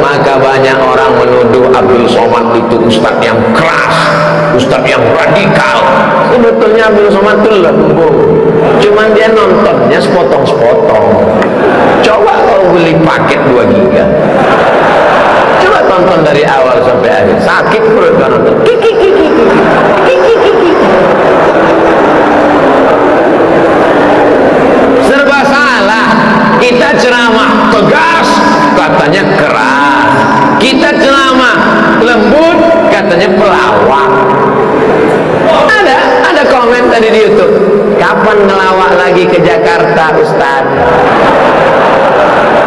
maka banyak orang menuduh Abdul Somad itu ustaz yang keras ustaz yang radikal. Sebetulnya Abdul Somad itu lembut cuman dia nontonnya sepotong-sepotong. Coba kau beli paket 2 giga. Coba tonton dari awal sampai akhir. Sakit perut kau nonton. Kiki kiki kiki kiki serba salah. Kita ceramah tegas katanya keras. Kita ceramah lembut katanya pelawak. Ada ada komen tadi di YouTube. Kapan ngelawak lagi ke Jakarta Ustaz